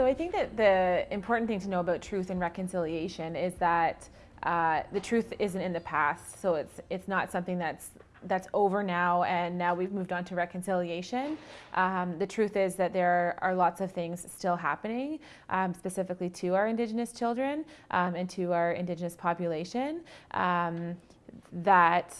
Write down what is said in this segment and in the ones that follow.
so I think that the important thing to know about truth and reconciliation is that uh, the truth isn't in the past. So it's it's not something that's that's over now and now we've moved on to reconciliation. Um, the truth is that there are lots of things still happening, um, specifically to our Indigenous children um, and to our Indigenous population um, that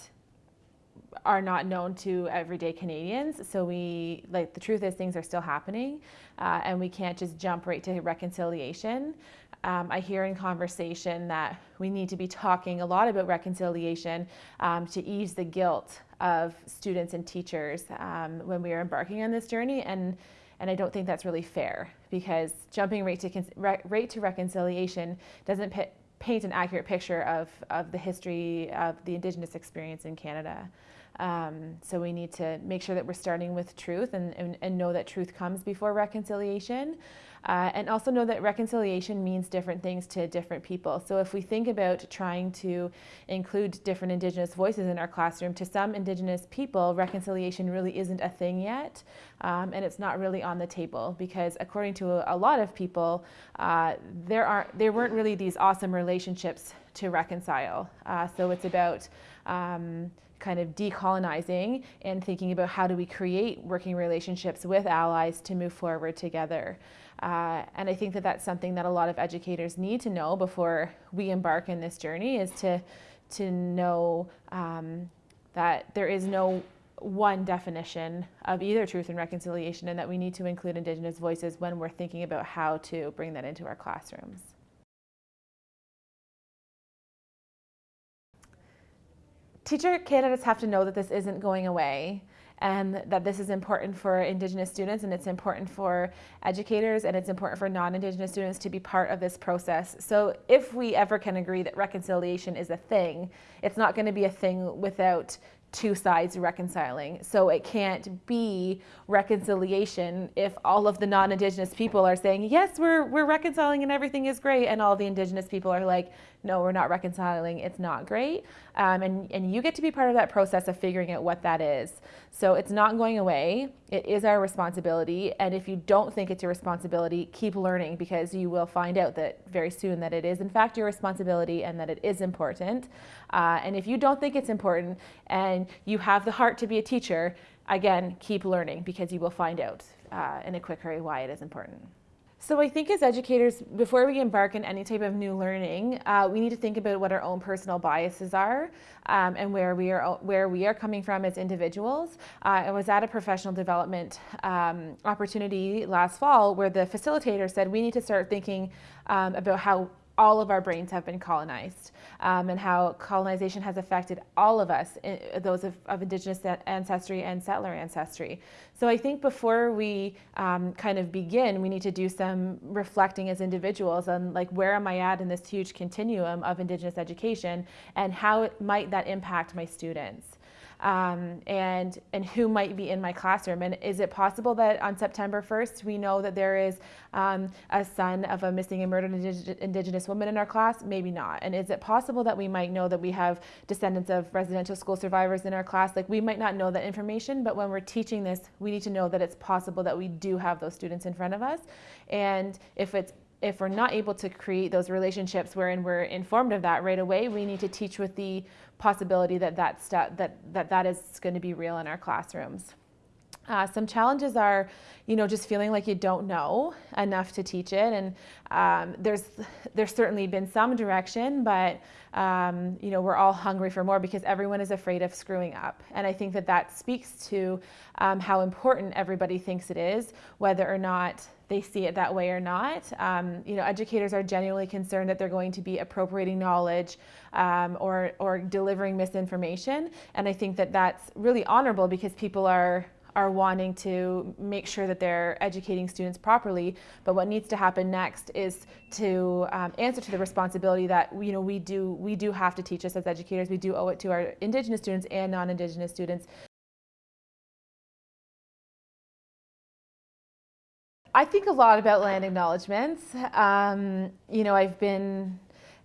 are not known to everyday Canadians. So we, like, the truth is things are still happening uh, and we can't just jump right to reconciliation. Um, I hear in conversation that we need to be talking a lot about reconciliation um, to ease the guilt of students and teachers um, when we are embarking on this journey. And, and I don't think that's really fair because jumping right to, right to reconciliation doesn't paint an accurate picture of, of the history of the Indigenous experience in Canada. Um, so we need to make sure that we're starting with truth and, and, and know that truth comes before reconciliation. Uh, and also know that reconciliation means different things to different people. So if we think about trying to include different Indigenous voices in our classroom, to some Indigenous people, reconciliation really isn't a thing yet. Um, and it's not really on the table because according to a, a lot of people, uh, there, aren't, there weren't really these awesome relationships to reconcile. Uh, so it's about um, kind of decolonizing and thinking about how do we create working relationships with allies to move forward together. Uh, and I think that that's something that a lot of educators need to know before we embark in this journey is to, to know um, that there is no one definition of either truth and reconciliation and that we need to include Indigenous voices when we're thinking about how to bring that into our classrooms. Teacher candidates have to know that this isn't going away and that this is important for Indigenous students and it's important for educators and it's important for non-Indigenous students to be part of this process. So if we ever can agree that reconciliation is a thing, it's not going to be a thing without two sides reconciling. So it can't be reconciliation if all of the non-Indigenous people are saying, yes, we're, we're reconciling and everything is great. And all the Indigenous people are like, no, we're not reconciling, it's not great. Um, and, and you get to be part of that process of figuring out what that is. So it's not going away, it is our responsibility. And if you don't think it's your responsibility, keep learning because you will find out that very soon that it is in fact your responsibility and that it is important. Uh, and if you don't think it's important and you have the heart to be a teacher, again, keep learning because you will find out uh, in a quick hurry why it is important. So I think as educators, before we embark on any type of new learning, uh, we need to think about what our own personal biases are um, and where we are where we are coming from as individuals. Uh, I was at a professional development um, opportunity last fall where the facilitator said we need to start thinking um, about how all of our brains have been colonized um, and how colonization has affected all of us, those of, of, Indigenous ancestry and settler ancestry. So I think before we um, kind of begin, we need to do some reflecting as individuals on like where am I at in this huge continuum of Indigenous education and how might that impact my students um, and, and who might be in my classroom. And is it possible that on September 1st, we know that there is um, a son of a missing and murdered Indigenous woman in our class? Maybe not. And is it possible that we might know that we have descendants of residential school survivors in our class? Like we might not know that information, but when we're teaching this, we need to know that it's possible that we do have those students in front of us. And if it's if we're not able to create those relationships wherein we're informed of that right away, we need to teach with the possibility that that, that, that, that is going to be real in our classrooms. Uh, some challenges are, you know, just feeling like you don't know enough to teach it. And um, there's, there's certainly been some direction, but, um, you know, we're all hungry for more because everyone is afraid of screwing up. And I think that that speaks to um, how important everybody thinks it is, whether or not they see it that way or not. Um, you know, educators are genuinely concerned that they're going to be appropriating knowledge um, or, or delivering misinformation. And I think that that's really honorable because people are are wanting to make sure that they're educating students properly. But what needs to happen next is to um, answer to the responsibility that you know we do we do have to teach us as educators. We do owe it to our Indigenous students and non-Indigenous students I think a lot about land acknowledgements. Um, you know, I've been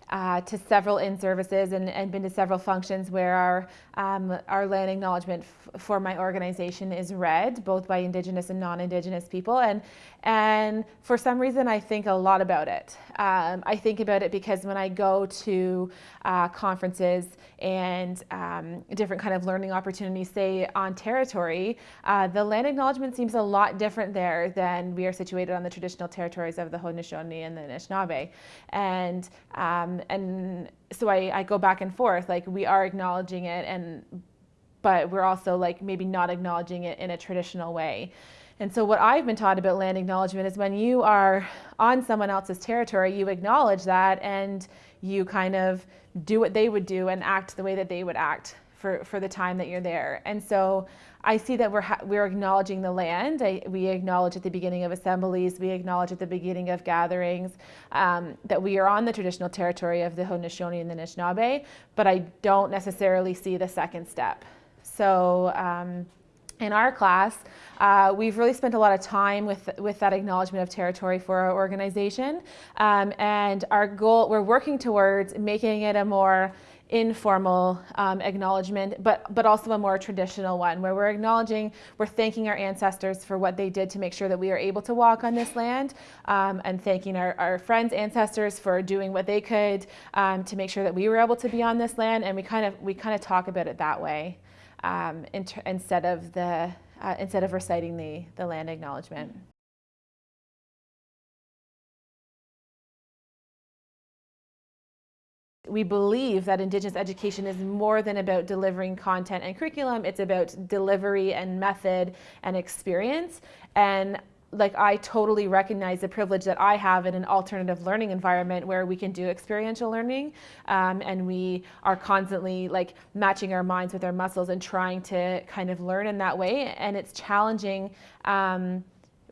uh, to several in services and, and been to several functions where our, um, our land acknowledgement for my organization is read, both by Indigenous and non-Indigenous people. And, and for some reason, I think a lot about it. Um, I think about it because when I go to uh, conferences and um, different kind of learning opportunities, say on territory, uh, the land acknowledgement seems a lot different there than we are situated on the traditional territories of the Haudenosaunee and the Anishinaabe. And um, and so I, I go back and forth like we are acknowledging it and but we're also like maybe not acknowledging it in a traditional way and so what I've been taught about land acknowledgement is when you are on someone else's territory, you acknowledge that and you kind of do what they would do and act the way that they would act for, for the time that you're there. And so I see that we're, we're acknowledging the land. I, we acknowledge at the beginning of assemblies, we acknowledge at the beginning of gatherings um, that we are on the traditional territory of the Haudenosaunee and the Anishinaabe, but I don't necessarily see the second step. So um, in our class, uh, we've really spent a lot of time with, with that acknowledgement of territory for our organization. Um, and our goal, we're working towards making it a more informal um, acknowledgement, but, but also a more traditional one where we're acknowledging, we're thanking our ancestors for what they did to make sure that we are able to walk on this land um, and thanking our, our friends, ancestors for doing what they could um, to make sure that we were able to be on this land. And we kind of, we kind of talk about it that way um, instead of the, uh, instead of reciting the, the land acknowledgement. We believe that Indigenous education is more than about delivering content and curriculum, it's about delivery and method and experience. And like I totally recognize the privilege that I have in an alternative learning environment where we can do experiential learning um, and we are constantly like matching our minds with our muscles and trying to kind of learn in that way. And it's challenging um,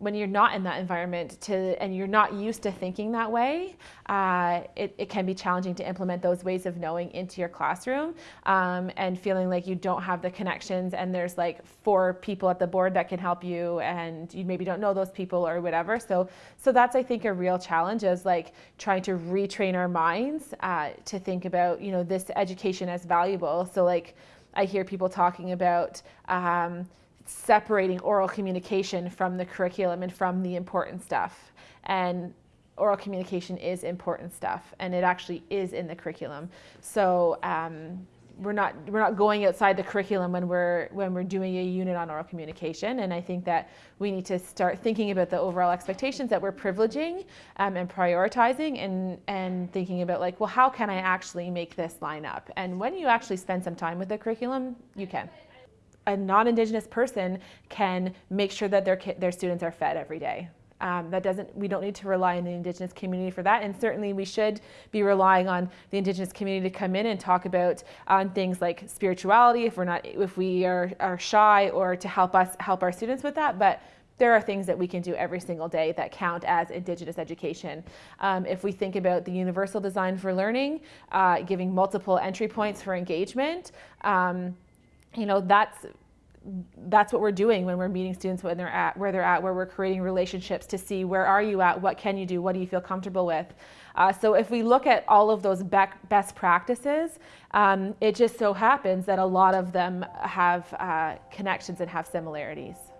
when you're not in that environment to and you're not used to thinking that way, uh, it, it can be challenging to implement those ways of knowing into your classroom um, and feeling like you don't have the connections and there's like four people at the board that can help you and you maybe don't know those people or whatever. So, so that's I think a real challenge is like trying to retrain our minds uh, to think about you know this education as valuable. So like I hear people talking about. Um, separating oral communication from the curriculum and from the important stuff. And oral communication is important stuff and it actually is in the curriculum. So um, we're not we're not going outside the curriculum when we're when we're doing a unit on oral communication and I think that we need to start thinking about the overall expectations that we're privileging um, and prioritizing and and thinking about like well how can I actually make this line up and when you actually spend some time with the curriculum you can a non-indigenous person can make sure that their their students are fed every day. Um, that doesn't, we don't need to rely on the Indigenous community for that. And certainly we should be relying on the Indigenous community to come in and talk about on things like spirituality if we're not, if we are, are shy or to help us, help our students with that. But there are things that we can do every single day that count as Indigenous education. Um, if we think about the universal design for learning, uh, giving multiple entry points for engagement, um, you know, that's that's what we're doing when we're meeting students when they're at where they're at, where we're creating relationships to see where are you at, what can you do, what do you feel comfortable with. Uh, so if we look at all of those best practices, um, it just so happens that a lot of them have uh, connections and have similarities.